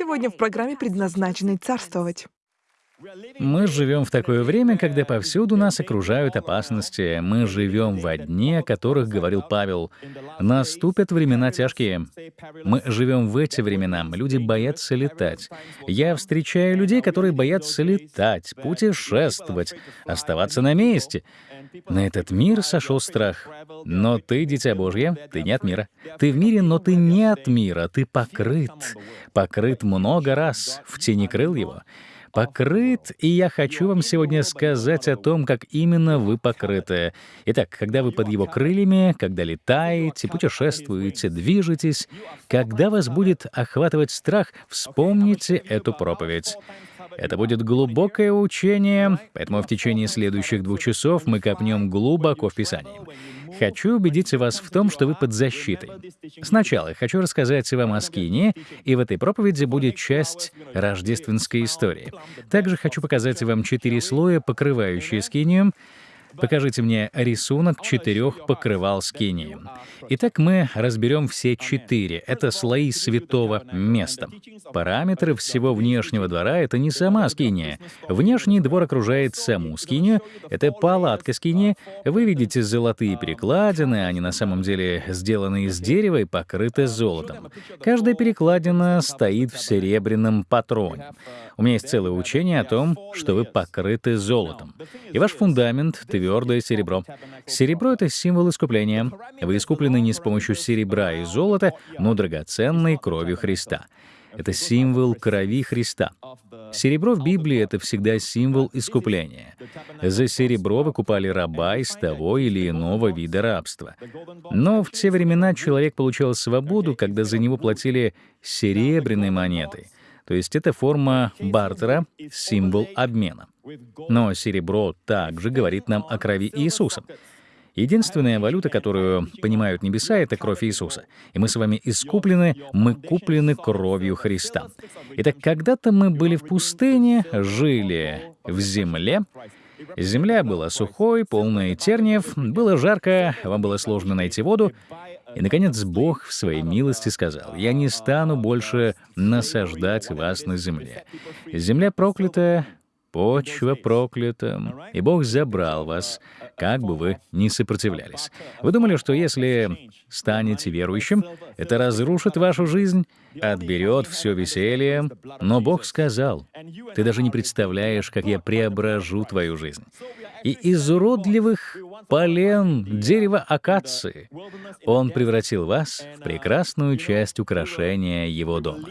сегодня в программе, предназначенной царствовать. Мы живем в такое время, когда повсюду нас окружают опасности. Мы живем во дне, о которых говорил Павел. Наступят времена тяжкие. Мы живем в эти времена. Люди боятся летать. Я встречаю людей, которые боятся летать, путешествовать, оставаться на месте. На этот мир сошел страх. Но ты, дитя Божье, ты не от мира. Ты в мире, но ты не от мира. Ты покрыт. Покрыт много раз. В тени крыл его покрыт, и я хочу вам сегодня сказать о том, как именно вы покрыты. Итак, когда вы под его крыльями, когда летаете, путешествуете, движетесь, когда вас будет охватывать страх, вспомните эту проповедь. Это будет глубокое учение, поэтому в течение следующих двух часов мы копнем глубоко в Писании. Хочу убедить вас в том, что вы под защитой. Сначала хочу рассказать вам о Скине, и в этой проповеди будет часть рождественской истории. Также хочу показать вам четыре слоя, покрывающие Скинию, Покажите мне рисунок четырех покрывал скинии. Итак, мы разберем все четыре. Это слои святого места. Параметры всего внешнего двора — это не сама скиния. Внешний двор окружает саму скинию. Это палатка скинии. Вы видите золотые перекладины, они на самом деле сделаны из дерева и покрыты золотом. Каждая перекладина стоит в серебряном патроне. У меня есть целое учение о том, что вы покрыты золотом. И ваш фундамент — твердое серебро. Серебро — это символ искупления. Вы искуплены не с помощью серебра и золота, но драгоценной кровью Христа. Это символ крови Христа. Серебро в Библии — это всегда символ искупления. За серебро выкупали раба из того или иного вида рабства. Но в те времена человек получал свободу, когда за него платили серебряной монетой — то есть это форма бартера, символ обмена. Но серебро также говорит нам о крови Иисуса. Единственная валюта, которую понимают небеса, — это кровь Иисуса. И мы с вами искуплены, мы куплены кровью Христа. Итак, когда-то мы были в пустыне, жили в земле, Земля была сухой, полная терниев, было жарко, вам было сложно найти воду, и, наконец, Бог в своей милости сказал, «Я не стану больше насаждать вас на земле. Земля проклята, почва проклята, и Бог забрал вас, как бы вы ни сопротивлялись. Вы думали, что если станете верующим, это разрушит вашу жизнь, отберет все веселье, но Бог сказал, «Ты даже не представляешь, как я преображу твою жизнь» и из уродливых полен дерева акации. Он превратил вас в прекрасную часть украшения его дома.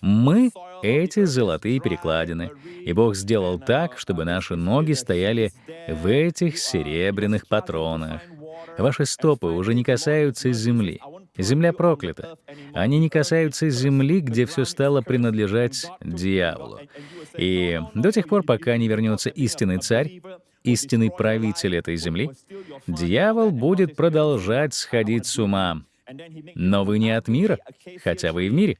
Мы — эти золотые перекладины, и Бог сделал так, чтобы наши ноги стояли в этих серебряных патронах. Ваши стопы уже не касаются земли. Земля проклята. Они не касаются земли, где все стало принадлежать дьяволу. И до тех пор, пока не вернется истинный царь, истинный правитель этой земли, дьявол будет продолжать сходить с ума. Но вы не от мира, хотя вы и в мире.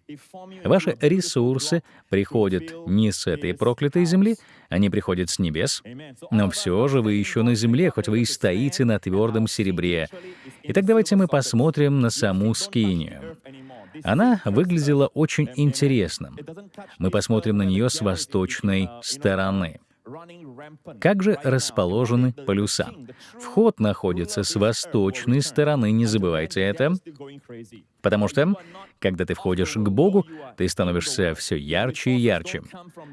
Ваши ресурсы приходят не с этой проклятой земли, они приходят с небес, но все же вы еще на земле, хоть вы и стоите на твердом серебре. Итак, давайте мы посмотрим на саму скинию. Она выглядела очень интересно. Мы посмотрим на нее с восточной стороны. Как же расположены полюса? Вход находится с восточной стороны, не забывайте это. Потому что, когда ты входишь к Богу, ты становишься все ярче и ярче.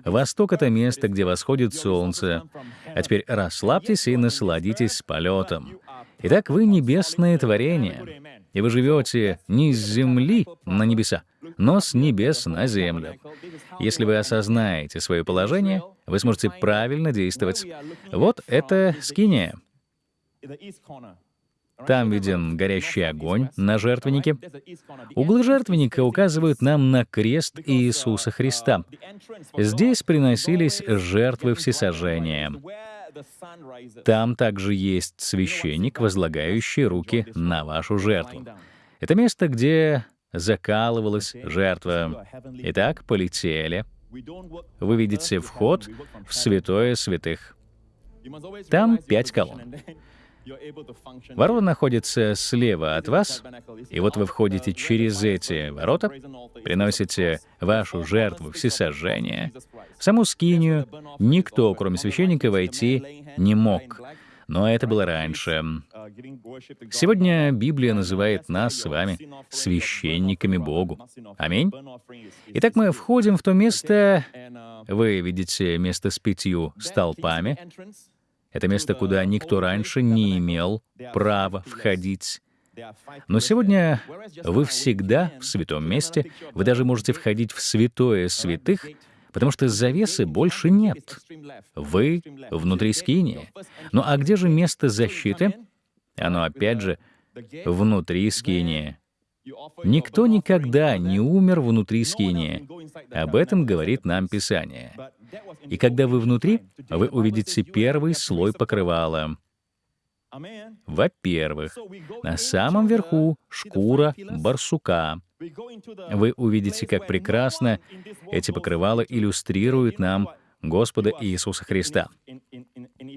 Восток — это место, где восходит солнце. А теперь расслабьтесь и насладитесь полетом. Итак, вы — небесное творение, и вы живете не с земли на небеса, но с небес на землю. Если вы осознаете свое положение, вы сможете правильно действовать. Вот это скиния. Там виден горящий огонь на жертвеннике. Углы жертвенника указывают нам на крест Иисуса Христа. Здесь приносились жертвы всесожжения. Там также есть священник, возлагающий руки на вашу жертву. Это место, где закалывалась жертва. Итак, полетели. Вы видите вход в святое святых. Там пять колонн. Ворота находятся слева от вас, и вот вы входите через эти ворота, приносите вашу жертву всесожжения, в саму скинию никто, кроме священника, войти не мог. Но это было раньше. Сегодня Библия называет нас с вами священниками Богу. Аминь. Итак, мы входим в то место, вы видите место с пятью столпами. Это место, куда никто раньше не имел права входить. Но сегодня вы всегда в святом месте, вы даже можете входить в святое святых, потому что завесы больше нет. Вы внутри скинии. Ну а где же место защиты? Оно опять же внутри скинии. Никто никогда не умер внутри скинии. Об этом говорит нам Писание. И когда вы внутри, вы увидите первый слой покрывала. Во-первых, на самом верху шкура барсука. Вы увидите, как прекрасно эти покрывала иллюстрируют нам Господа Иисуса Христа.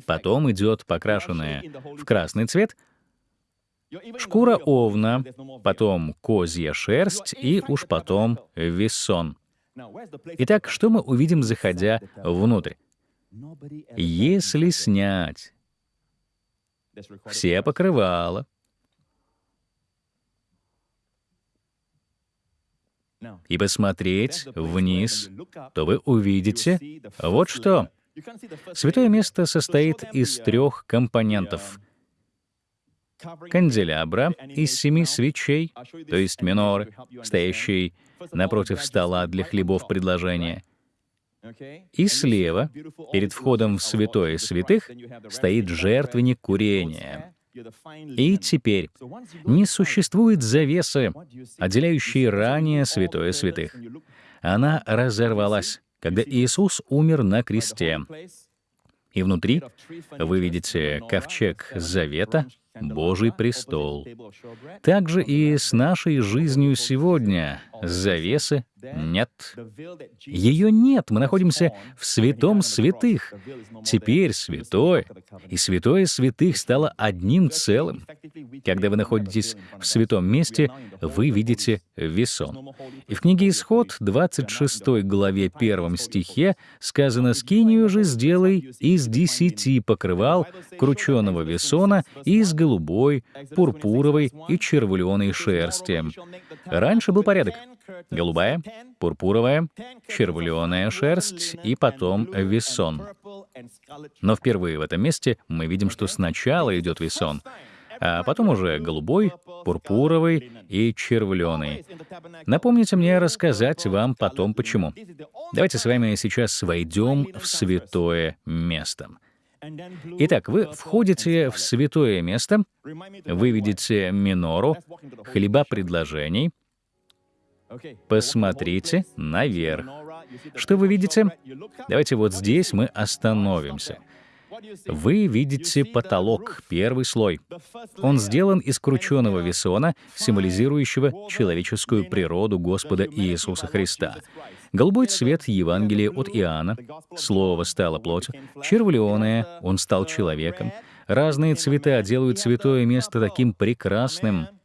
Потом идет покрашенная в красный цвет шкура овна, потом козья шерсть и уж потом весон. Итак, что мы увидим, заходя внутрь? Если снять все покрывала, и посмотреть вниз, то вы увидите вот что. Святое место состоит из трех компонентов. Канделябра из семи свечей, то есть миноры, стоящей напротив стола для хлебов предложения. И слева, перед входом в святое святых, стоит жертвенник курения. И теперь не существует завесы, отделяющей ранее святое святых. Она разорвалась, когда Иисус умер на кресте. И внутри вы видите ковчег завета, Божий престол. Также и с нашей жизнью сегодня завесы нет. Ее нет. Мы находимся в святом святых. Теперь святое и святое святых стало одним целым. Когда вы находитесь в святом месте, вы видите весон. И в книге Исход, 26 главе 1 стихе сказано «Скинию же сделай из десяти покрывал крученого весона из голубой, пурпуровой и червленой шерсти». Раньше был порядок. Голубая, пурпуровая, червленая шерсть и потом весон. Но впервые в этом месте мы видим, что сначала идет весон, а потом уже голубой, пурпуровый и червленый. Напомните мне рассказать вам потом почему. Давайте с вами сейчас войдем в святое место. Итак, вы входите в святое место, вы видите минору, хлеба предложений — Посмотрите наверх. Что вы видите? Давайте вот здесь мы остановимся. Вы видите потолок, первый слой. Он сделан из крученного весона, символизирующего человеческую природу Господа Иисуса Христа. Голубой цвет Евангелия от Иоанна, Слово стало плотью, червленое, Он стал человеком. Разные цвета делают святое место таким прекрасным —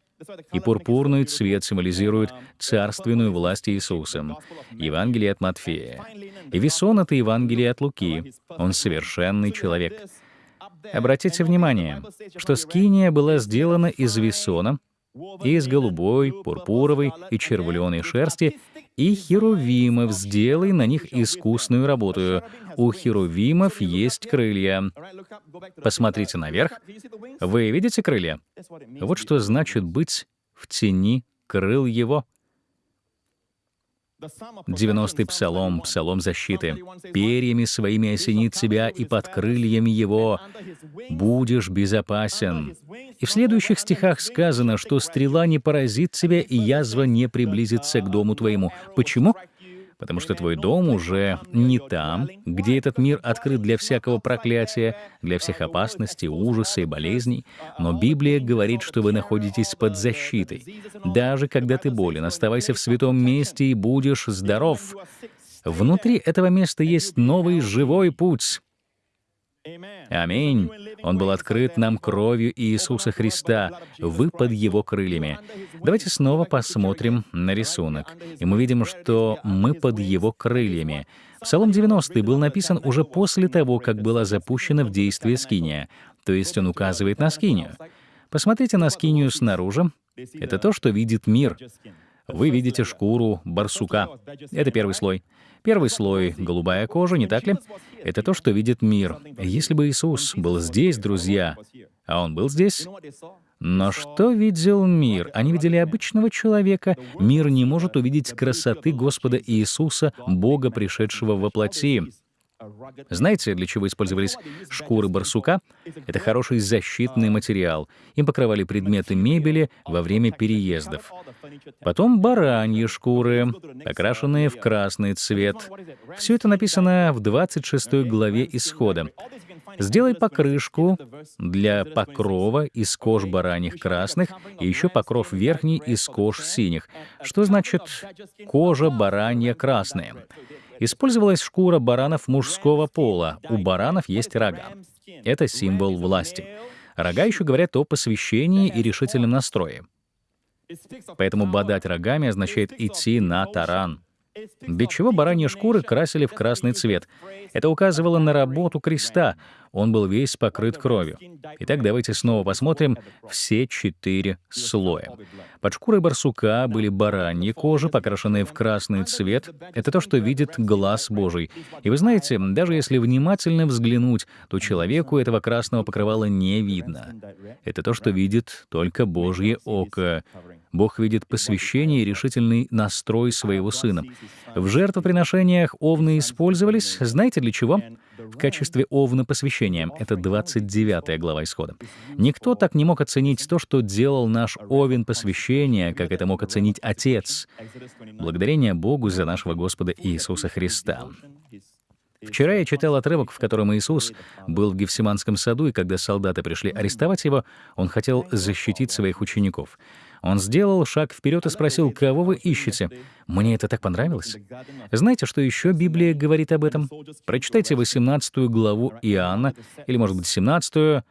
и пурпурный цвет символизирует царственную власть Иисуса. Евангелие от Матфея. И весон — это Евангелие от Луки. Он совершенный человек. Обратите внимание, что скиния была сделана из весона, из голубой, пурпуровой и червленой шерсти, и херувимов сделай на них искусную работу. У херувимов есть крылья. Посмотрите наверх. Вы видите крылья? Вот что значит быть в тени крыл его. 90-й псалом, псалом защиты. «Перьями своими осенит тебя, и под крыльями его будешь безопасен». И в следующих стихах сказано, что стрела не поразит тебя, и язва не приблизится к дому твоему. Почему? Потому что твой дом уже не там, где этот мир открыт для всякого проклятия, для всех опасностей, ужаса и болезней, но Библия говорит, что вы находитесь под защитой. Даже когда ты болен, оставайся в святом месте и будешь здоров. Внутри этого места есть новый живой путь. Аминь. Он был открыт нам кровью Иисуса Христа. Вы под Его крыльями. Давайте снова посмотрим на рисунок. И мы видим, что мы под Его крыльями. Псалом 90 был написан уже после того, как была запущена в действие скиния, то есть он указывает на скинию. Посмотрите на скинию снаружи. Это то, что видит мир. Вы видите шкуру барсука. Это первый слой. Первый слой — голубая кожа, не так ли? Это то, что видит мир. Если бы Иисус был здесь, друзья, а Он был здесь, но что видел мир? Они видели обычного человека. Мир не может увидеть красоты Господа Иисуса, Бога, пришедшего во плоти. Знаете, для чего использовались шкуры барсука? Это хороший защитный материал. Им покрывали предметы мебели во время переездов. Потом бараньи шкуры, окрашенные в красный цвет. Все это написано в 26 главе Исхода. Сделай покрышку для покрова из кож бараньих красных и еще покров верхний из кож синих. Что значит кожа баранья красная? Использовалась шкура баранов мужского пола. У баранов есть рога. Это символ власти. Рога еще говорят о посвящении и решительном настрое. Поэтому бодать рогами означает идти на таран. Для чего бараньи шкуры красили в красный цвет? Это указывало на работу креста. Он был весь покрыт кровью. Итак, давайте снова посмотрим все четыре слоя. Под шкурой барсука были бараньи кожи, покрашенные в красный цвет. Это то, что видит глаз Божий. И вы знаете, даже если внимательно взглянуть, то человеку этого красного покрывала не видно. Это то, что видит только Божье око. Бог видит посвящение и решительный настрой своего сына. В жертвоприношениях овны использовались, знаете для чего? В качестве овна посвящения. Это 29 глава Исхода. Никто так не мог оценить то, что делал наш овен посвящения, как это мог оценить Отец. Благодарение Богу за нашего Господа Иисуса Христа. Вчера я читал отрывок, в котором Иисус был в Гефсиманском саду, и когда солдаты пришли арестовать его, он хотел защитить своих учеников. Он сделал шаг вперед и спросил, «Кого вы ищете?» Мне это так понравилось. Знаете, что еще Библия говорит об этом? Прочитайте 18 главу Иоанна, или, может быть, 17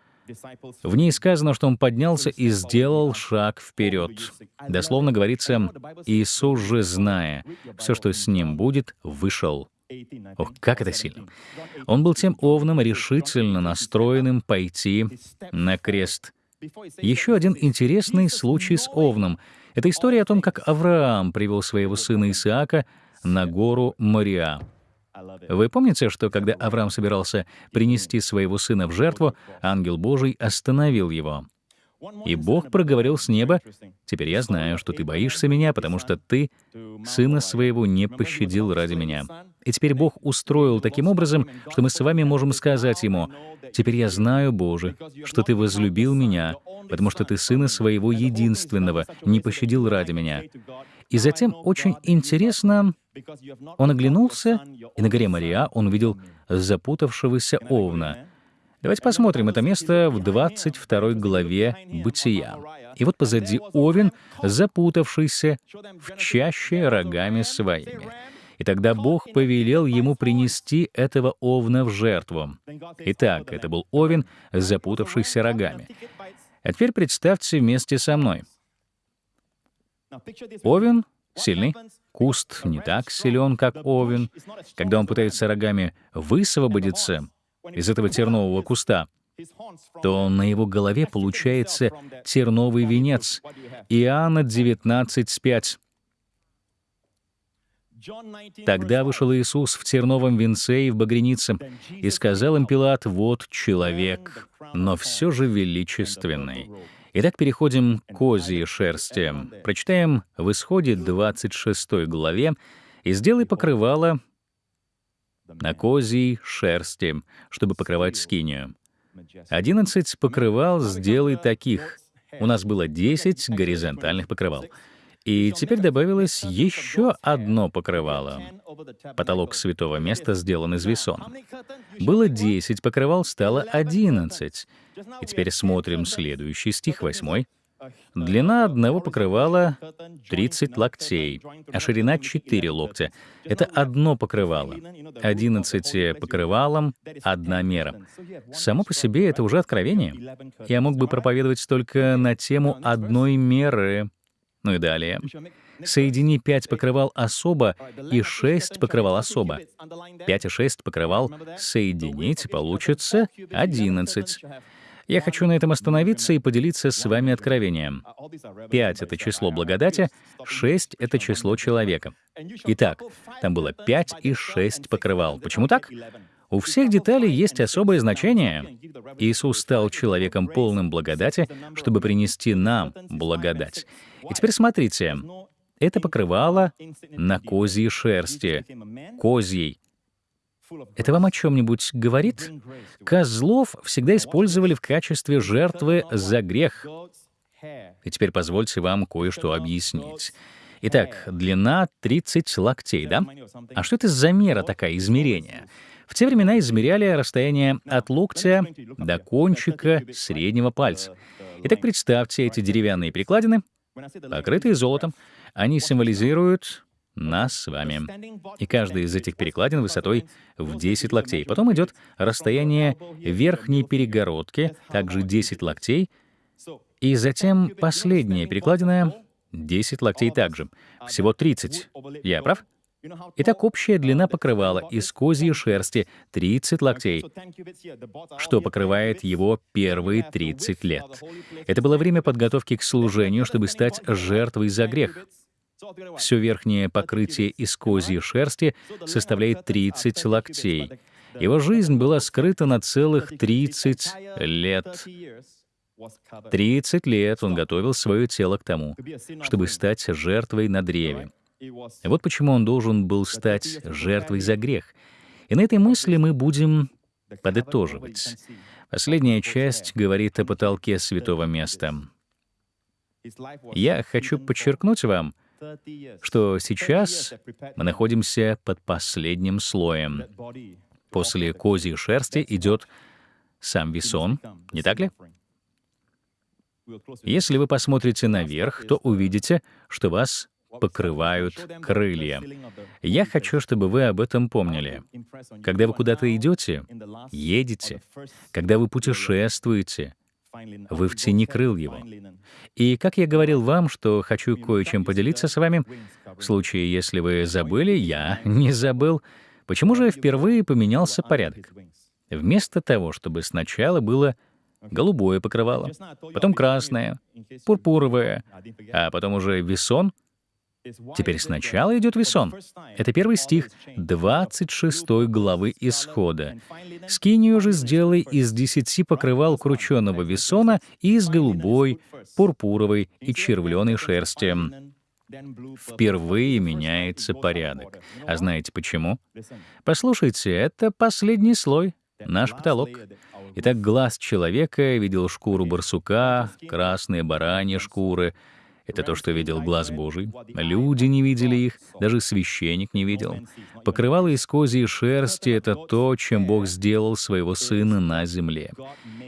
в ней сказано, что он поднялся и сделал шаг вперед. Дословно говорится, Иисус же, зная все, что с ним будет, вышел. Ох, как это сильно. Он был тем овном, решительно настроенным пойти на крест. Еще один интересный случай с Овном. Это история о том, как Авраам привел своего сына Исаака на гору Мориа. Вы помните, что когда Авраам собирался принести своего сына в жертву, ангел Божий остановил его. И Бог проговорил с неба, «Теперь я знаю, что ты боишься меня, потому что ты сына своего не пощадил ради меня». И теперь Бог устроил таким образом, что мы с вами можем сказать Ему, «Теперь я знаю, Боже, что Ты возлюбил меня, потому что Ты сына своего единственного не пощадил ради меня». И затем очень интересно, он оглянулся, и на горе Мария он увидел запутавшегося овна — Давайте посмотрим это место в 22 главе Бытия. И вот позади Овен, запутавшийся в чаще рогами своими. И тогда Бог повелел ему принести этого овна в жертву. Итак, это был овен, запутавшийся рогами. А теперь представьте вместе со мной. Овен сильный, куст не так силен, как овен. Когда он пытается рогами высвободиться, из этого тернового куста, то на его голове получается терновый венец. Иоанна 19:5. Тогда вышел Иисус в терновом венце и в багренице, и сказал им Пилат, «Вот человек, но все же величественный». Итак, переходим к козьей шерсти. Прочитаем в Исходе 26 главе, «И сделай покрывало на козьей шерсти, чтобы покрывать скинию. Одиннадцать покрывал сделай таких. У нас было десять горизонтальных покрывал. И теперь добавилось еще одно покрывало. Потолок святого места сделан из весона. Было десять покрывал, стало одиннадцать. И теперь смотрим следующий стих, восьмой. Длина одного покрывала 30 локтей, а ширина 4 локтя. Это одно покрывало. 11 покрывалом — одна мера. Само по себе это уже откровение. Я мог бы проповедовать только на тему одной меры. Ну и далее. Соедини пять покрывал особо и шесть покрывал особо. Пять и шесть покрывал соединить, получится одиннадцать. Я хочу на этом остановиться и поделиться с вами откровением. Пять — это число благодати, шесть — это число человека. Итак, там было пять и шесть покрывал. Почему так? У всех деталей есть особое значение. Иисус стал человеком полным благодати, чтобы принести нам благодать. И теперь смотрите. Это покрывало на козьей шерсти. Козьей. Это вам о чем-нибудь говорит? Козлов всегда использовали в качестве жертвы за грех. И теперь позвольте вам кое-что объяснить. Итак, длина 30 локтей, да? А что это за мера такая, измерение? В те времена измеряли расстояние от локтя до кончика среднего пальца. Итак, представьте эти деревянные прикладины, покрытые золотом. Они символизируют нас с вами. И каждая из этих перекладин высотой в 10 локтей. Потом идет расстояние верхней перегородки, также 10 локтей, и затем последняя перекладина 10 локтей также. Всего 30. Я прав? Итак, общая длина покрывала из козьей шерсти 30 локтей, что покрывает его первые 30 лет. Это было время подготовки к служению, чтобы стать жертвой за грех. Все верхнее покрытие из козьей шерсти составляет 30 локтей. Его жизнь была скрыта на целых 30 лет. 30 лет он готовил свое тело к тому, чтобы стать жертвой на древе. Вот почему он должен был стать жертвой за грех. И на этой мысли мы будем подытоживать. Последняя часть говорит о потолке святого места. Я хочу подчеркнуть вам, что сейчас мы находимся под последним слоем. После козьей шерсти идет сам весон, не так ли? Если вы посмотрите наверх, то увидите, что вас покрывают крылья. Я хочу, чтобы вы об этом помнили. Когда вы куда-то идете, едете, когда вы путешествуете, вы в тени крыл его. И как я говорил вам, что хочу кое-чем поделиться с вами, в случае, если вы забыли, я не забыл, почему же впервые поменялся порядок? Вместо того, чтобы сначала было голубое покрывало, потом красное, пурпуровое, а потом уже весон — Теперь сначала идет весон. Это первый стих 26 главы Исхода. «Скинию же сделай из десяти покрывал крученного весона и из голубой, пурпуровой и червленой шерсти». Впервые меняется порядок. А знаете почему? Послушайте, это последний слой, наш потолок. Итак, глаз человека видел шкуру барсука, красные бараньи шкуры — это то, что видел глаз Божий. Люди не видели их, даже священник не видел. Покрывало из козьей шерсти — это то, чем Бог сделал своего Сына на земле.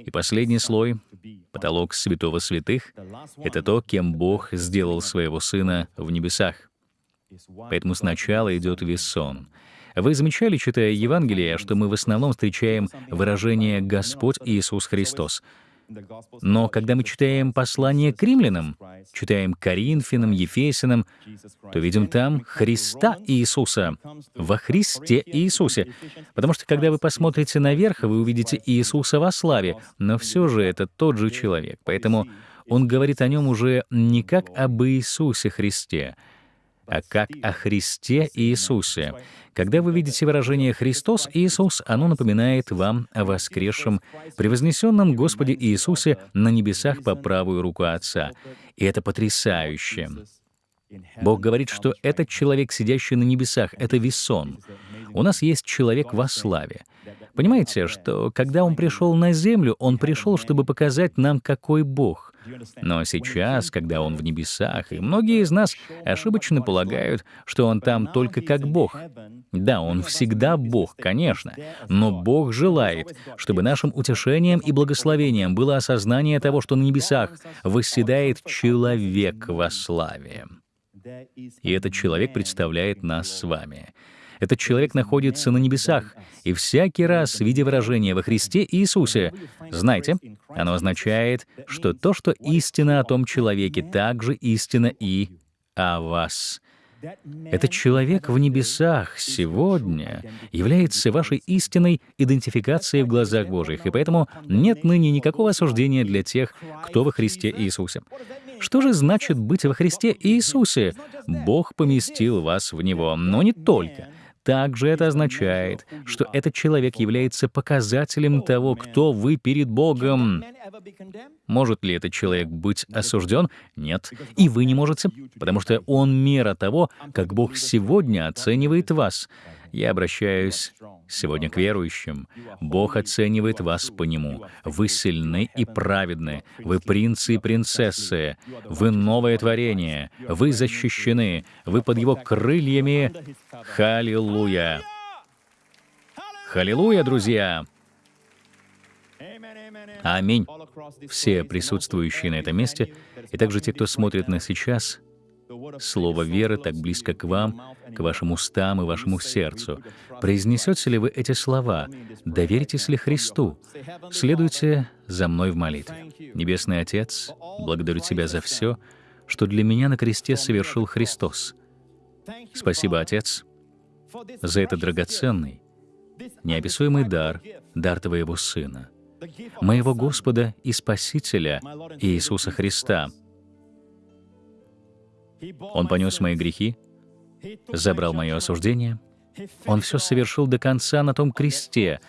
И последний слой — потолок святого святых — это то, кем Бог сделал своего Сына в небесах. Поэтому сначала идет весон. Вы замечали, читая Евангелие, что мы в основном встречаем выражение «Господь Иисус Христос», но когда мы читаем послание к римлянам, читаем Коринфянам, Ефесянам, то видим там Христа Иисуса, во Христе Иисусе. Потому что когда вы посмотрите наверх, вы увидите Иисуса во славе, но все же это тот же человек. Поэтому он говорит о нем уже не как об Иисусе Христе, а как о Христе Иисусе. Когда вы видите выражение «Христос Иисус», оно напоминает вам о воскресшем, превознесенном Господе Иисусе на небесах по правую руку Отца. И это потрясающе. Бог говорит, что этот человек, сидящий на небесах, — это весон. У нас есть человек во славе. Понимаете, что когда он пришел на землю, он пришел, чтобы показать нам, какой Бог. Но сейчас, когда Он в небесах, и многие из нас ошибочно полагают, что Он там только как Бог. Да, Он всегда Бог, конечно, но Бог желает, чтобы нашим утешением и благословением было осознание того, что на небесах восседает человек во славе. И этот человек представляет нас с вами. Этот человек находится на небесах, и всякий раз, видя выражение во Христе Иисусе, знайте, оно означает, что то, что истина о том человеке, также истина и о вас. Этот человек в небесах сегодня является вашей истинной идентификацией в глазах Божьих, и поэтому нет ныне никакого осуждения для тех, кто во Христе Иисусе. Что же значит быть во Христе Иисусе? Бог поместил вас в Него, но не только. Также это означает, что этот человек является показателем того, кто вы перед Богом. Может ли этот человек быть осужден? Нет. И вы не можете, потому что он мера того, как Бог сегодня оценивает вас. Я обращаюсь сегодня к верующим. Бог оценивает вас по Нему. Вы сильны и праведны. Вы принцы и принцессы. Вы новое творение. Вы защищены. Вы под Его крыльями. Халилуя! Халилуя, друзья! Аминь. Все присутствующие на этом месте, и также те, кто смотрит нас сейчас, Слово веры так близко к вам, к вашим устам и вашему сердцу. Произнесете ли вы эти слова? Доверитесь ли Христу? Следуйте за мной в молитве. Небесный Отец, благодарю Тебя за все, что для меня на кресте совершил Христос. Спасибо, Отец, за этот драгоценный, неописуемый дар, дар Твоего Сына, моего Господа и Спасителя Иисуса Христа — он понес мои грехи, забрал мое осуждение. Он все совершил до конца на том кресте.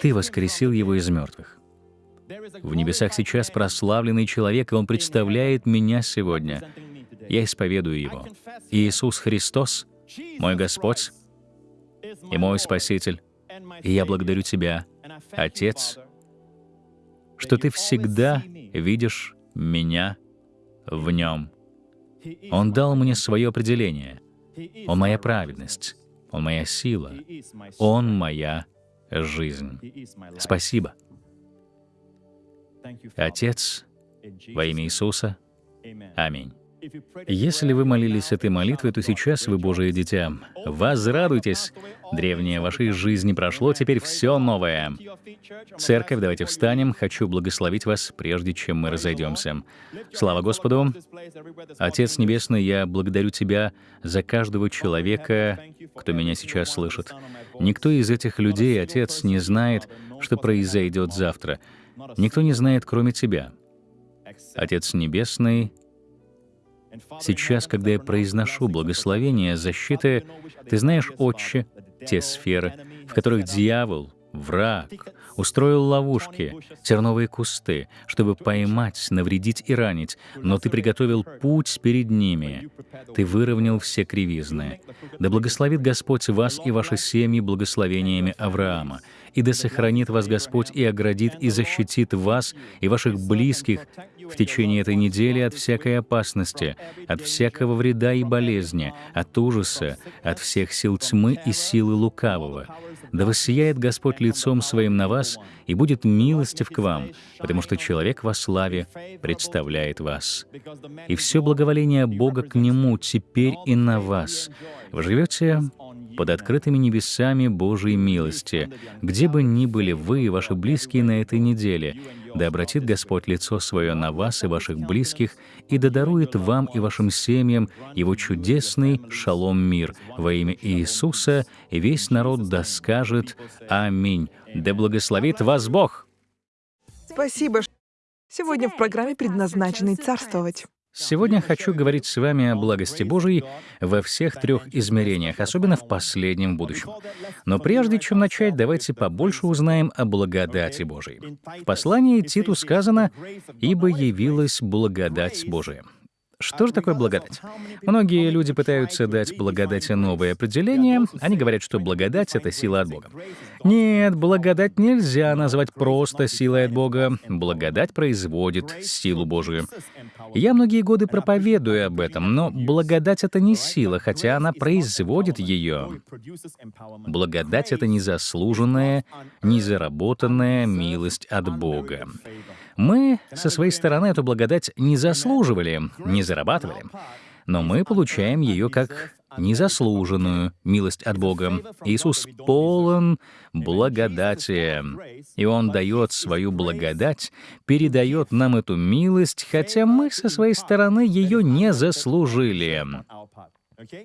Ты воскресил его из мертвых. В небесах сейчас прославленный человек, и он представляет меня сегодня. Я исповедую его. Иисус Христос, мой Господь и мой Спаситель. И я благодарю Тебя, Отец, что Ты всегда видишь меня в Нем. Он дал мне свое определение. Он моя праведность. Он моя сила. Он моя жизнь. Спасибо. Отец, во имя Иисуса. Аминь. Если вы молились этой молитвой, то сейчас вы Божие дитя. Возрадуйтесь. Древнее вашей жизни прошло, теперь все новое. Церковь, давайте встанем. Хочу благословить вас, прежде чем мы разойдемся. Слава Господу. Отец Небесный, я благодарю Тебя за каждого человека, кто меня сейчас слышит. Никто из этих людей, Отец, не знает, что произойдет завтра. Никто не знает, кроме Тебя. Отец Небесный, Сейчас, когда я произношу благословение защиты, ты знаешь, Отче, те сферы, в которых дьявол, враг, устроил ловушки, терновые кусты, чтобы поймать, навредить и ранить, но ты приготовил путь перед ними. Ты выровнял все кривизны. Да благословит Господь вас и ваши семьи благословениями Авраама, и да сохранит вас Господь и оградит и защитит вас и ваших близких в течение этой недели от всякой опасности, от всякого вреда и болезни, от ужаса, от всех сил тьмы и силы лукавого. Да воссияет Господь лицом Своим на вас и будет милостив к вам, потому что человек во славе представляет вас. И все благоволение Бога к Нему теперь и на вас. Вы живете под открытыми небесами Божьей милости, где бы ни были вы и ваши близкие на этой неделе, да обратит Господь лицо свое на вас и ваших близких, и да дарует вам и вашим семьям Его чудесный шалом мир во имя Иисуса, и весь народ да скажет «Аминь». Да благословит вас Бог! Спасибо. Сегодня в программе «Предназначенный царствовать». Сегодня хочу говорить с вами о благости Божией во всех трех измерениях, особенно в последнем будущем. Но прежде чем начать, давайте побольше узнаем о благодати Божией. В послании Титу сказано «Ибо явилась благодать Божия». Что же такое благодать? Многие люди пытаются дать благодати новое определение. Они говорят, что благодать — это сила от Бога. Нет, благодать нельзя назвать просто силой от Бога. Благодать производит силу Божию. Я многие годы проповедую об этом, но благодать — это не сила, хотя она производит ее. Благодать — это незаслуженная, незаработанная милость от Бога. Мы со своей стороны эту благодать не заслуживали, не зарабатывали, но мы получаем ее как незаслуженную милость от Бога. Иисус полон благодати, и Он дает свою благодать, передает нам эту милость, хотя мы со своей стороны ее не заслужили.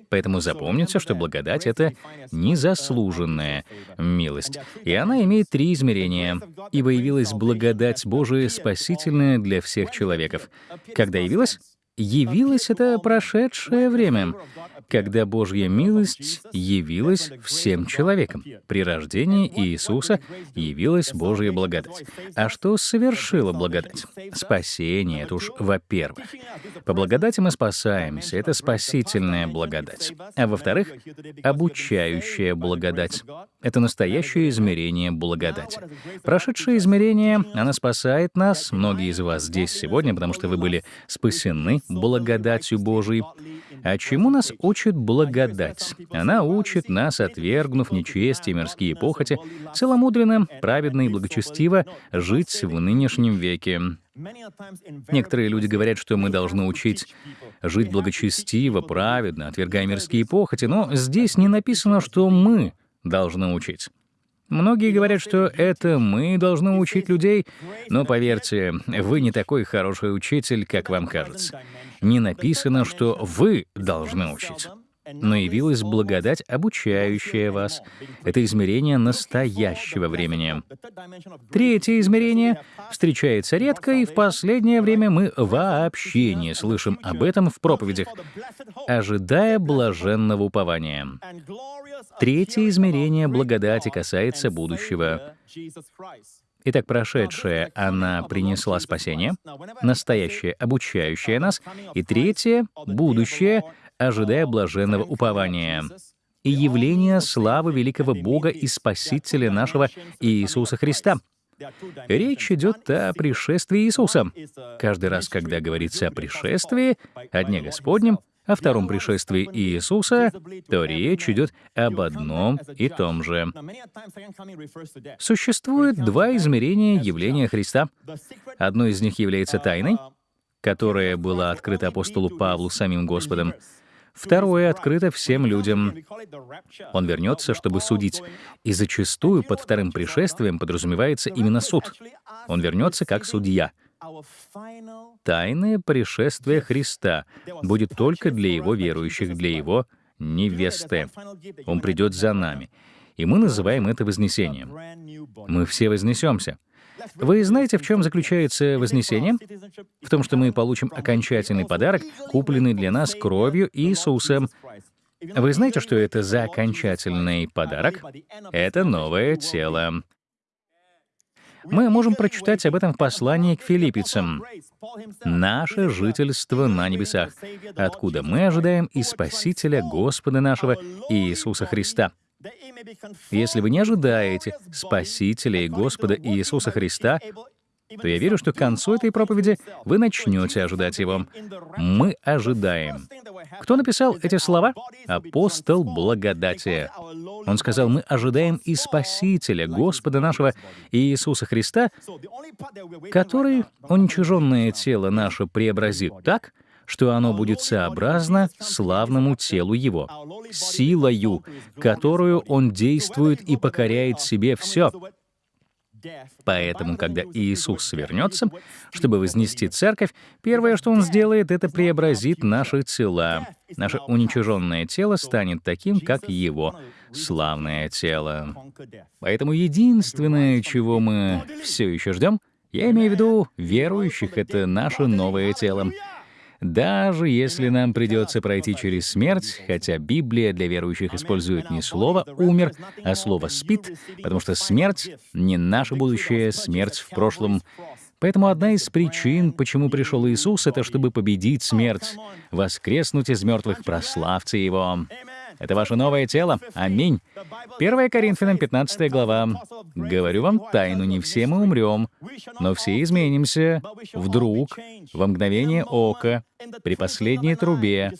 Поэтому запомните, что благодать — это незаслуженная милость, и она имеет три измерения. «Ибо явилась благодать Божия спасительная для всех человеков». Когда явилась? Явилось это прошедшее время, когда Божья милость явилась всем человекам. При рождении Иисуса явилась Божья благодать. А что совершила благодать? Спасение, это уж во-первых. По благодати мы спасаемся, это спасительная благодать. А во-вторых, обучающая благодать. Это настоящее измерение благодати. Прошедшее измерение, она спасает нас, многие из вас здесь сегодня, потому что вы были спасены благодатью Божией. А чему нас учит благодать? Она учит нас, отвергнув нечестие, мирские похоти, целомудренно, праведно и благочестиво жить в нынешнем веке. Некоторые люди говорят, что мы должны учить жить благочестиво, праведно, отвергая мирские похоти, но здесь не написано, что мы должны учить. Многие говорят, что это мы должны учить людей, но поверьте, вы не такой хороший учитель, как вам кажется. Не написано, что вы должны учить но явилась благодать, обучающая вас. Это измерение настоящего времени. Третье измерение встречается редко, и в последнее время мы вообще не слышим об этом в проповедях, ожидая блаженного упования. Третье измерение благодати касается будущего. Итак, прошедшее она принесла спасение, настоящее обучающее нас, и третье — будущее — ожидая блаженного упования и явления славы великого Бога и Спасителя нашего Иисуса Христа. Речь идет о пришествии Иисуса. Каждый раз, когда говорится о пришествии, о Дне Господнем, о втором пришествии Иисуса, то речь идет об одном и том же. Существует два измерения явления Христа. Одно из них является тайной, которая была открыта апостолу Павлу самим Господом. Второе открыто всем людям. Он вернется, чтобы судить. И зачастую под вторым пришествием подразумевается именно суд. Он вернется как судья. Тайное пришествие Христа будет только для его верующих, для его невесты. Он придет за нами. И мы называем это вознесением. Мы все вознесемся. Вы знаете, в чем заключается Вознесение? В том, что мы получим окончательный подарок, купленный для нас кровью Иисуса. Вы знаете, что это за окончательный подарок? Это новое тело. Мы можем прочитать об этом в послании к филиппийцам. «Наше жительство на небесах, откуда мы ожидаем и Спасителя Господа нашего Иисуса Христа, если вы не ожидаете Спасителя и Господа Иисуса Христа, то я верю, что к концу этой проповеди вы начнете ожидать Его. Мы ожидаем. Кто написал эти слова? Апостол благодати. Он сказал, мы ожидаем и Спасителя, Господа нашего Иисуса Христа, который уничиженное тело наше преобразит так, что оно будет сообразно славному телу Его, силою, которую Он действует и покоряет себе все. Поэтому, когда Иисус вернется, чтобы вознести церковь, первое, что Он сделает, это преобразит наши тела. Наше уничиженное тело станет таким, как Его славное тело. Поэтому единственное, чего мы все еще ждем, я имею в виду верующих, это наше новое тело. Даже если нам придется пройти через смерть, хотя Библия для верующих использует не слово «умер», а слово «спит», потому что смерть — не наше будущее, смерть в прошлом, Поэтому одна из причин, почему пришел Иисус, это чтобы победить смерть, воскреснуть из мертвых, прославьте Его. Это ваше новое тело. Аминь. 1 Коринфянам 15 глава. «Говорю вам тайну, не все мы умрем, но все изменимся вдруг, во мгновение ока, при последней трубе,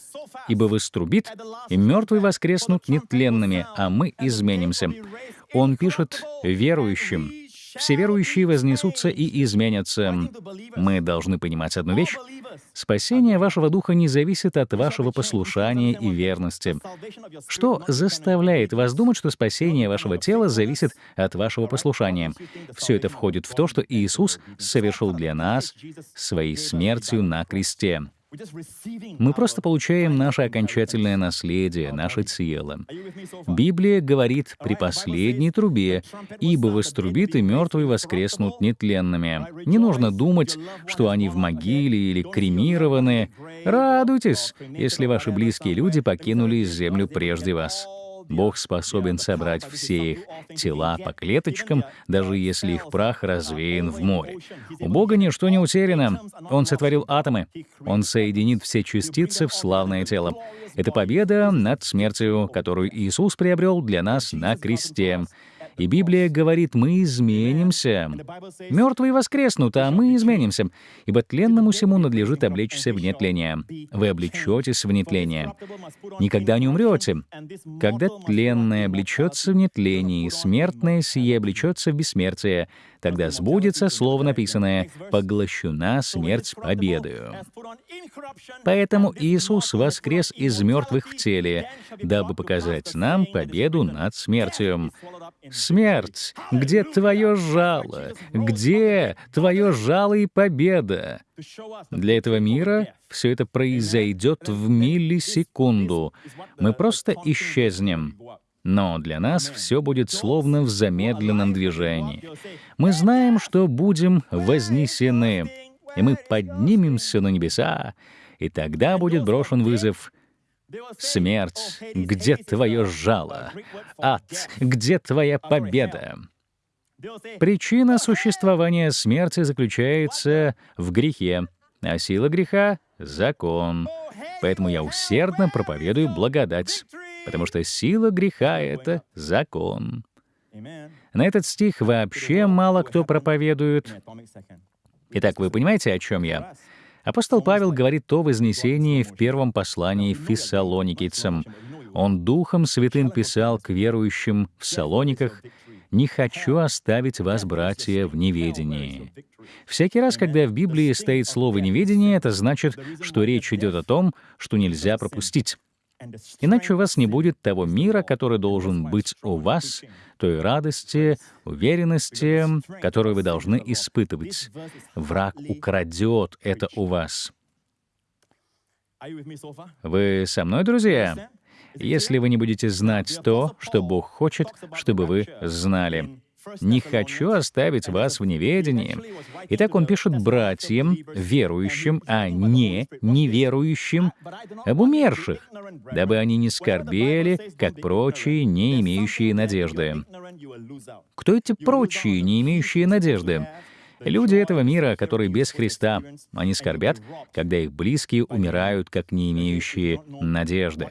ибо вострубит, и мертвые воскреснут нетленными, а мы изменимся». Он пишет верующим, все верующие вознесутся и изменятся. Мы должны понимать одну вещь. Спасение вашего духа не зависит от вашего послушания и верности. Что заставляет вас думать, что спасение вашего тела зависит от вашего послушания? Все это входит в то, что Иисус совершил для нас своей смертью на кресте. Мы просто получаем наше окончательное наследие, наше тело. Библия говорит при последней трубе, «Ибо вострубит, и мертвые воскреснут нетленными». Не нужно думать, что они в могиле или кремированы. Радуйтесь, если ваши близкие люди покинули землю прежде вас. Бог способен собрать все их тела по клеточкам, даже если их прах развеян в море. У Бога ничто не утеряно. Он сотворил атомы. Он соединит все частицы в славное тело. Это победа над смертью, которую Иисус приобрел для нас на кресте. И Библия говорит, мы изменимся. Мертвые воскреснут, а мы изменимся. Ибо тленному всему надлежит облечься в нетление. Вы облечетесь в нетление. Никогда не умрете. Когда тленное облечется в нетление, смертное сие облечется в бессмертие, тогда сбудется слово написанное «поглощена смерть победою». Поэтому Иисус воскрес из мертвых в теле, дабы показать нам победу над смертью. Смерть, где твое жало? Где твое жало и победа? Для этого мира все это произойдет в миллисекунду. Мы просто исчезнем. Но для нас все будет словно в замедленном движении. Мы знаем, что будем вознесены, и мы поднимемся на небеса, и тогда будет брошен вызов «Смерть, где твое жало? Ад, где твоя победа?» Причина существования смерти заключается в грехе, а сила греха — закон. Поэтому я усердно проповедую благодать потому что сила греха — это закон. На этот стих вообще мало кто проповедует. Итак, вы понимаете, о чем я? Апостол Павел говорит о вознесении в первом послании фессалоникийцам. Он Духом Святым писал к верующим в Салониках «Не хочу оставить вас, братья, в неведении». Всякий раз, когда в Библии стоит слово «неведение», это значит, что речь идет о том, что нельзя пропустить. Иначе у вас не будет того мира, который должен быть у вас, той радости, уверенности, которую вы должны испытывать. Враг украдет это у вас. Вы со мной, друзья? Если вы не будете знать то, что Бог хочет, чтобы вы знали. «Не хочу оставить вас в неведении». Итак, он пишет братьям, верующим, а не неверующим, об умерших, дабы они не скорбели, как прочие, не имеющие надежды. Кто эти прочие, не имеющие надежды? Люди этого мира, которые без Христа, они скорбят, когда их близкие умирают, как не имеющие надежды.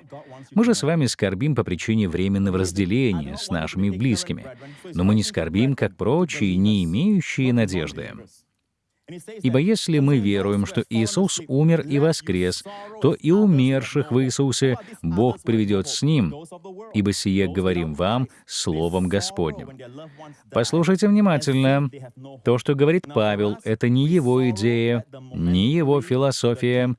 Мы же с вами скорбим по причине временного разделения с нашими близкими, но мы не скорбим, как прочие, не имеющие надежды. Ибо если мы веруем, что Иисус умер и воскрес, то и умерших в Иисусе Бог приведет с Ним, ибо сие говорим вам Словом Господним. Послушайте внимательно. То, что говорит Павел, это не его идея, не его философия,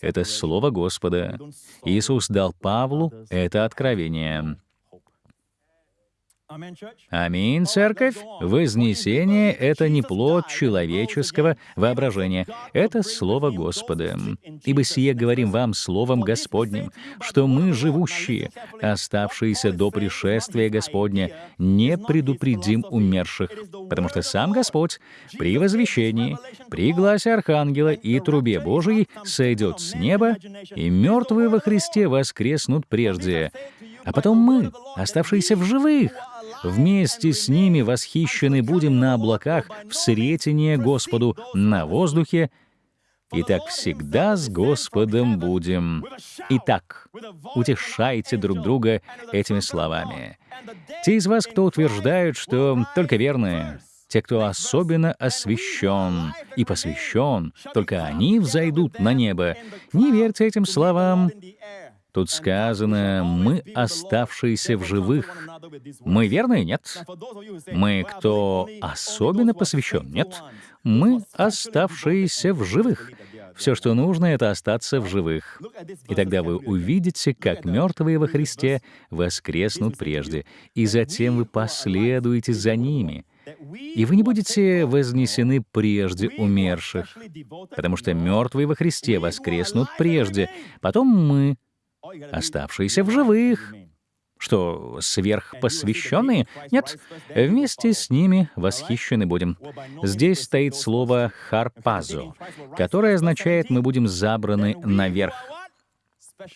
это Слово Господа. Иисус дал Павлу это откровение. Аминь, церковь. Вознесение — это не плод человеческого воображения, это Слово Господа. Ибо сие говорим вам Словом Господним, что мы, живущие, оставшиеся до пришествия Господня, не предупредим умерших, потому что сам Господь при возвещении, при гласе Архангела и трубе Божией сойдет с неба, и мертвые во Христе воскреснут прежде. А потом мы, оставшиеся в живых, вместе с ними восхищены будем на облаках в сретение Господу на воздухе, и так всегда с Господом будем. Итак, утешайте друг друга этими словами. Те из вас, кто утверждают, что только верные, те, кто особенно освящен и посвящен, только они взойдут на небо. Не верьте этим словам. Тут сказано «мы, оставшиеся в живых». Мы верные? Нет. Мы, кто особенно посвящен? Нет. Мы, оставшиеся в живых. Все, что нужно, это остаться в живых. И тогда вы увидите, как мертвые во Христе воскреснут прежде, и затем вы последуете за ними. И вы не будете вознесены прежде умерших, потому что мертвые во Христе воскреснут прежде, потом мы, оставшиеся в живых. Что, сверхпосвященные? Нет, вместе с ними восхищены будем. Здесь стоит слово «харпазо», которое означает «мы будем забраны наверх».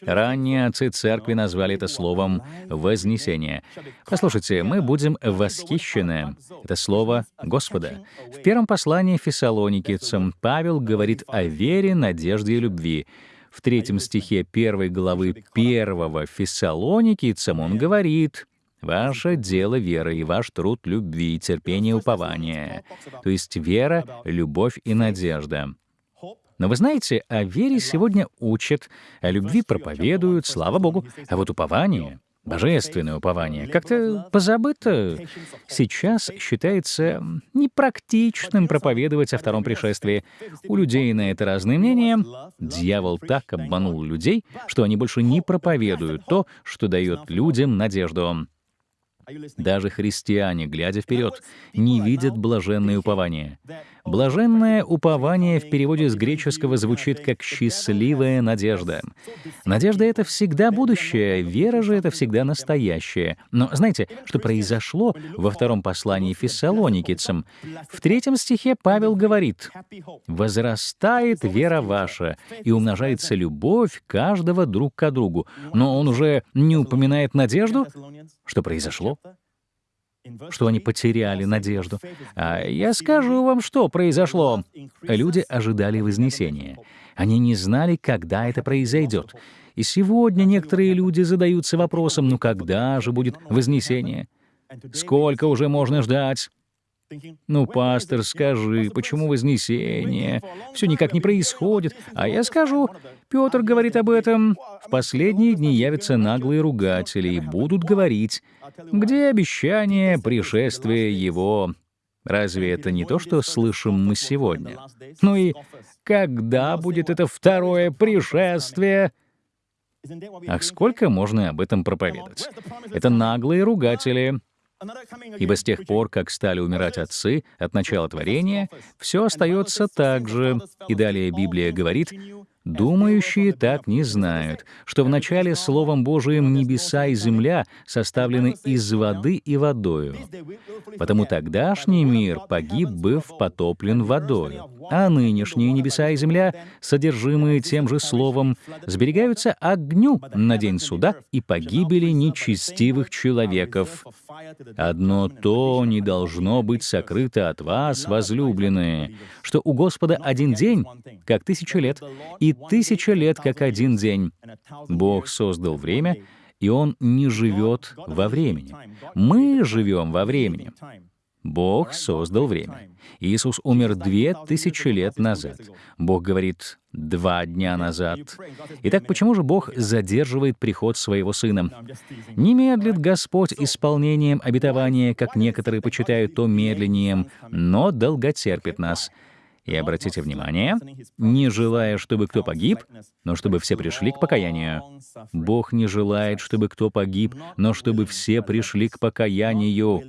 Ранние отцы церкви назвали это словом «вознесение». Послушайте, мы будем восхищены. Это слово Господа. В первом послании Фессалоникийцам Павел говорит о вере, надежде и любви в третьем стихе первой главы первого Фессалоникийцам он говорит, «Ваше дело вера и ваш труд любви, терпение, упование». То есть вера, любовь и надежда. Но вы знаете, о вере сегодня учат, о любви проповедуют, слава Богу, а вот упование Божественное упование как-то позабыто. Сейчас считается непрактичным проповедовать о втором пришествии. У людей на это разные мнения. Дьявол так обманул людей, что они больше не проповедуют то, что дает людям надежду. Даже христиане, глядя вперед, не видят блаженное упование. Блаженное упование в переводе с греческого звучит как «счастливая надежда». Надежда — это всегда будущее, вера же — это всегда настоящее. Но знаете, что произошло во втором послании фессалоникийцам? В третьем стихе Павел говорит, «Возрастает вера ваша, и умножается любовь каждого друг к другу». Но он уже не упоминает надежду? Что произошло? Что они потеряли надежду. А я скажу вам, что произошло. Люди ожидали вознесения. Они не знали, когда это произойдет. И сегодня некоторые люди задаются вопросом, ну когда же будет вознесение? Сколько уже можно ждать? Ну, пастор, скажи, почему вознесение? Все никак не происходит. А я скажу, Петр говорит об этом. В последние дни явятся наглые ругатели и будут говорить, где обещание пришествия его. Разве это не то, что слышим мы сегодня? Ну и когда будет это второе пришествие? Ах, сколько можно об этом проповедовать? Это наглые ругатели. Ибо с тех пор, как стали умирать отцы от начала творения, все остается так же. И далее Библия говорит, Думающие так не знают, что вначале Словом Божиим небеса и земля составлены из воды и водою. Потому тогдашний мир погиб, быв потоплен водою, а нынешние небеса и земля, содержимые тем же Словом, сберегаются огню на день суда и погибели нечестивых человеков. Одно то не должно быть сокрыто от вас, возлюбленные, что у Господа один день, как тысяча лет, и тысяча лет, как один день. Бог создал время, и Он не живет во времени. Мы живем во времени. Бог создал время. Иисус умер две тысячи лет назад. Бог говорит два дня назад. Итак, почему же Бог задерживает приход своего Сына? Не медлит Господь исполнением обетования, как некоторые почитают то медленнее, но долготерпит нас. И обратите внимание, не желая, чтобы кто погиб, но чтобы все пришли к покаянию. Бог не желает, чтобы кто погиб, но чтобы все пришли к покаянию.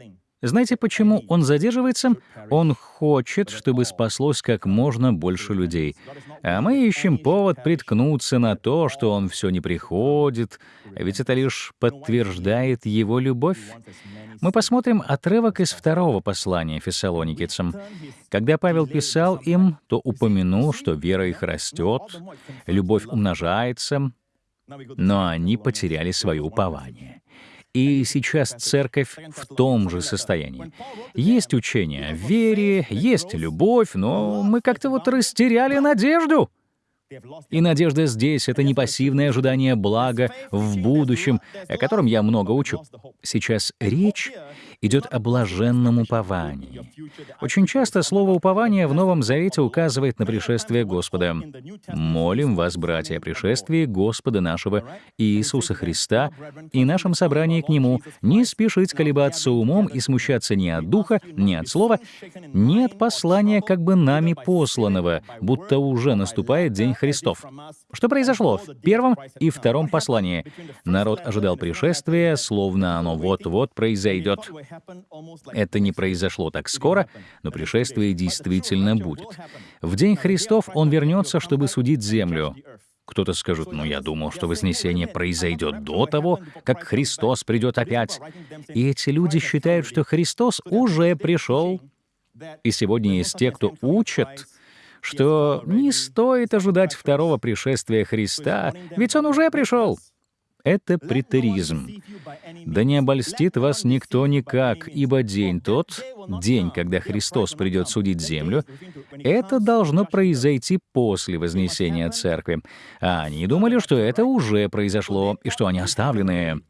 Знаете, почему он задерживается? Он хочет, чтобы спаслось как можно больше людей. А мы ищем повод приткнуться на то, что он все не приходит, ведь это лишь подтверждает его любовь. Мы посмотрим отрывок из второго послания фессалоникийцам. Когда Павел писал им, то упомянул, что вера их растет, любовь умножается, но они потеряли свое упование. И сейчас церковь в том же состоянии. Есть учение о вере, есть любовь, но мы как-то вот растеряли надежду. И надежда здесь — это не пассивное ожидание блага в будущем, о котором я много учу. Сейчас речь идет о блаженном уповании. Очень часто слово «упование» в Новом Завете указывает на пришествие Господа. Молим вас, братья, о пришествии Господа нашего Иисуса Христа и нашем собрании к Нему не спешить колебаться умом и смущаться ни от Духа, ни от Слова, ни от послания как бы нами посланного, будто уже наступает день Христов. Что произошло в первом и втором послании? Народ ожидал пришествия, словно оно вот-вот произойдет. Это не произошло так скоро, но пришествие действительно будет. В день Христов Он вернется, чтобы судить землю. Кто-то скажет, ну я думал, что Вознесение произойдет до того, как Христос придет опять. И эти люди считают, что Христос уже пришел. И сегодня есть те, кто учат, что не стоит ожидать второго пришествия Христа, ведь Он уже пришел. Это претеризм. «Да не обольстит вас никто никак, ибо день тот, день, когда Христос придет судить землю, это должно произойти после Вознесения Церкви. А они думали, что это уже произошло, и что они оставлены.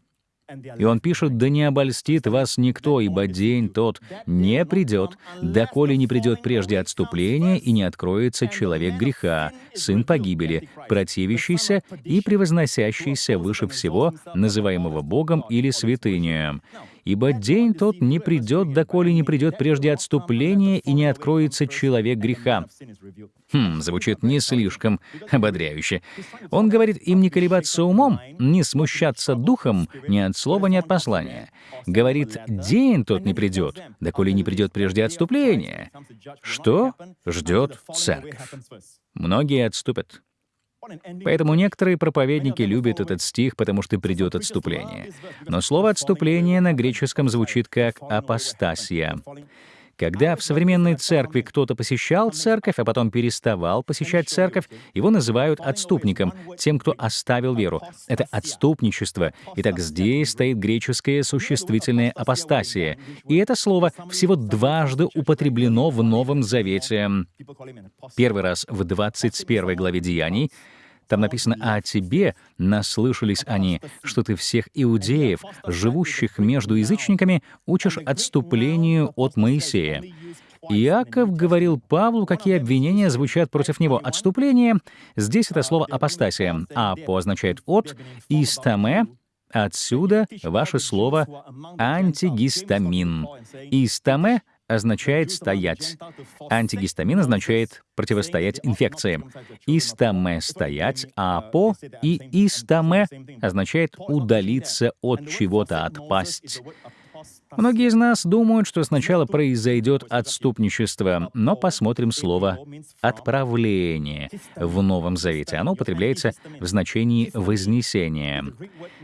И он пишет, «Да не обольстит вас никто, ибо день тот не придет, доколе не придет прежде отступления и не откроется человек греха, сын погибели, противящийся и превозносящийся выше всего, называемого Богом или святынею. Ибо день тот не придет, доколе не придет прежде отступления и не откроется человек греха». Хм, звучит не слишком ободряюще. Он говорит им не колебаться умом, не смущаться духом ни от слова, ни от послания. Говорит, день тот не придет, доколе не придет прежде отступления. Что ждет церковь? Многие отступят. Поэтому некоторые проповедники любят этот стих, потому что придет отступление. Но слово «отступление» на греческом звучит как «апостасия». Когда в современной церкви кто-то посещал церковь, а потом переставал посещать церковь, его называют отступником, тем, кто оставил веру. Это отступничество. Итак, здесь стоит греческое существительное апостасия. И это слово всего дважды употреблено в Новом Завете. Первый раз в 21 главе Деяний, там написано «А о тебе наслышались они, что ты всех иудеев, живущих между язычниками, учишь отступлению от Моисея». Иаков говорил Павлу, какие обвинения звучат против него. Отступление — здесь это слово «апостасия», а «по» означает «от», и «стаме» — отсюда ваше слово «антигистамин». «Истаме» — означает «стоять». Антигистамин означает «противостоять инфекции». Истаме — «стоять», а «по» и истаме означает «удалиться от чего-то, отпасть». Многие из нас думают, что сначала произойдет отступничество, но посмотрим слово «отправление» в Новом Завете. Оно употребляется в значении «вознесение».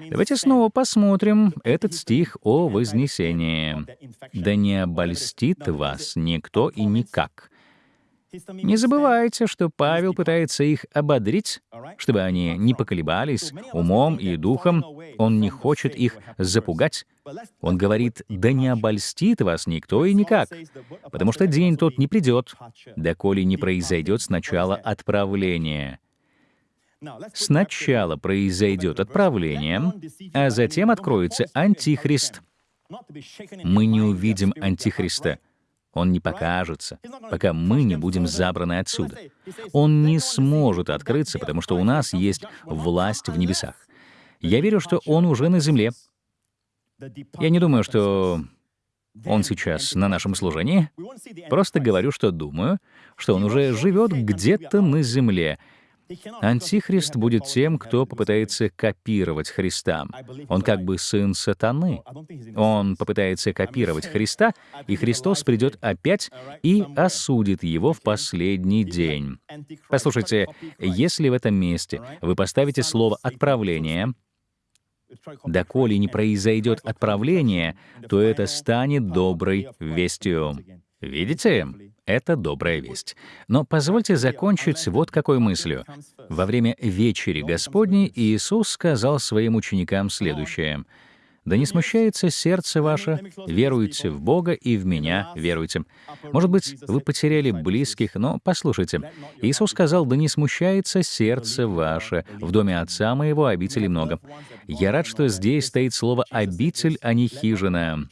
Давайте снова посмотрим этот стих о вознесении. «Да не обольстит вас никто и никак». Не забывайте, что Павел пытается их ободрить, чтобы они не поколебались умом и духом. Он не хочет их запугать. Он говорит, «Да не обольстит вас никто и никак, потому что день тот не придет, доколе не произойдет сначала отправление». Сначала произойдет отправление, а затем откроется Антихрист. Мы не увидим Антихриста — он не покажется, пока мы не будем забраны отсюда. Он не сможет открыться, потому что у нас есть власть в небесах. Я верю, что он уже на земле. Я не думаю, что он сейчас на нашем служении. Просто говорю, что думаю, что он уже живет где-то на земле, Антихрист будет тем, кто попытается копировать Христа. Он как бы сын сатаны. Он попытается копировать Христа, и Христос придет опять и осудит его в последний день. Послушайте, если в этом месте вы поставите слово «отправление», доколе не произойдет отправление, то это станет доброй вестью. Видите? Это добрая весть. Но позвольте закончить вот какой мыслью. Во время вечери Господней Иисус сказал своим ученикам следующее. Да не смущается сердце ваше, веруйте в Бога и в Меня веруйте. Может быть, вы потеряли близких, но послушайте. Иисус сказал, да не смущается сердце ваше, в доме Отца моего обители много. Я рад, что здесь стоит слово «обитель», а не «хижина».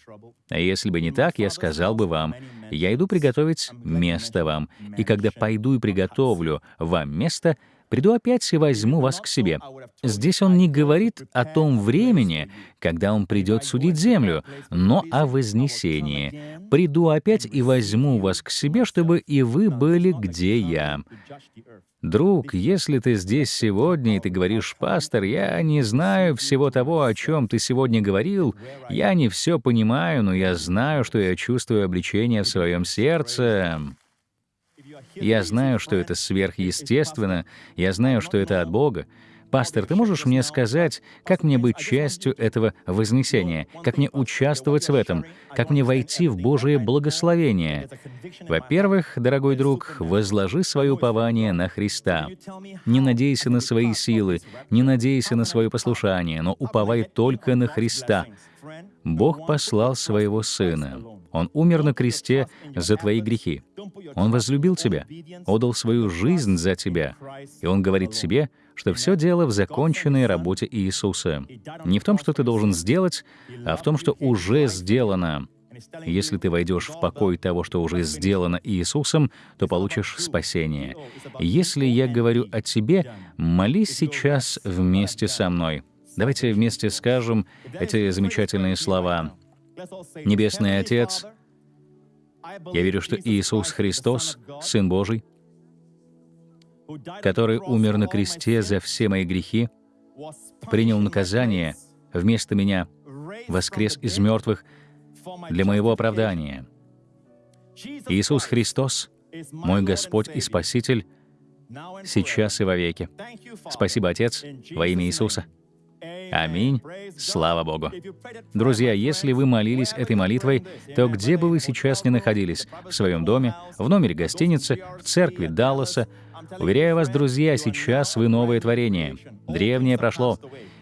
А если бы не так, я сказал бы вам, я иду приготовить место вам, и когда пойду и приготовлю вам место, приду опять и возьму вас к себе. Здесь он не говорит о том времени, когда он придет судить землю, но о вознесении. Приду опять и возьму вас к себе, чтобы и вы были, где я. Друг, если ты здесь сегодня и ты говоришь, пастор, я не знаю всего того, о чем ты сегодня говорил, я не все понимаю, но я знаю, что я чувствую обличение в своем сердце. Я знаю, что это сверхъестественно, я знаю, что это от Бога. Пастор, ты можешь мне сказать, как мне быть частью этого вознесения, как мне участвовать в этом, как мне войти в Божие благословение? Во-первых, дорогой друг, возложи свое упование на Христа. Не надейся на свои силы, не надейся на свое послушание, но уповай только на Христа. Бог послал своего Сына. Он умер на кресте за твои грехи. Он возлюбил тебя, отдал свою жизнь за тебя. И Он говорит тебе, что все дело в законченной работе Иисуса. Не в том, что ты должен сделать, а в том, что уже сделано. Если ты войдешь в покой того, что уже сделано Иисусом, то получишь спасение. Если я говорю о тебе, молись сейчас вместе со мной. Давайте вместе скажем эти замечательные слова. Небесный Отец, я верю, что Иисус Христос, Сын Божий, который умер на кресте за все мои грехи, принял наказание вместо меня, воскрес из мертвых для моего оправдания. Иисус Христос, мой Господь и Спаситель, сейчас и вовеки. Спасибо, Отец, во имя Иисуса. Аминь. Слава Богу. Друзья, если вы молились этой молитвой, то где бы вы сейчас ни находились, в своем доме, в номере гостиницы, в церкви Далласа, уверяю вас, друзья, сейчас вы новое творение. Древнее прошло.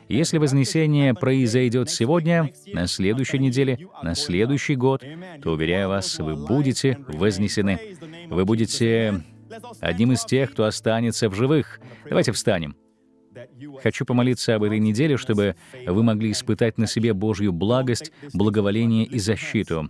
Если вознесение произойдет сегодня, на следующей неделе, на следующий год, то, уверяю вас, вы будете вознесены. Вы будете одним из тех, кто останется в живых. Давайте встанем. Хочу помолиться об этой неделе, чтобы вы могли испытать на себе Божью благость, благоволение и защиту.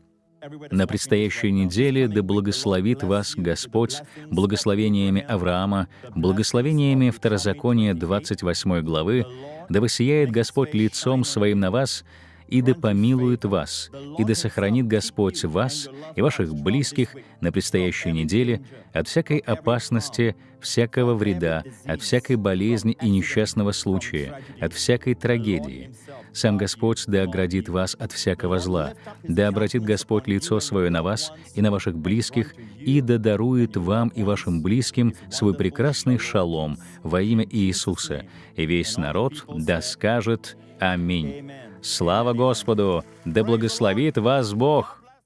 На предстоящей неделе да благословит вас Господь благословениями Авраама, благословениями Второзакония 28 главы, да воссияет Господь лицом Своим на вас и да помилует вас, и да сохранит Господь вас и ваших близких на предстоящей неделе от всякой опасности, всякого вреда, от всякой болезни и несчастного случая, от всякой трагедии. Сам Господь да оградит вас от всякого зла, да обратит Господь лицо свое на вас и на ваших близких, и да дарует вам и вашим близким свой прекрасный шалом во имя Иисуса. И весь народ да скажет Аминь. Слава Господу! Да благословит вас Бог!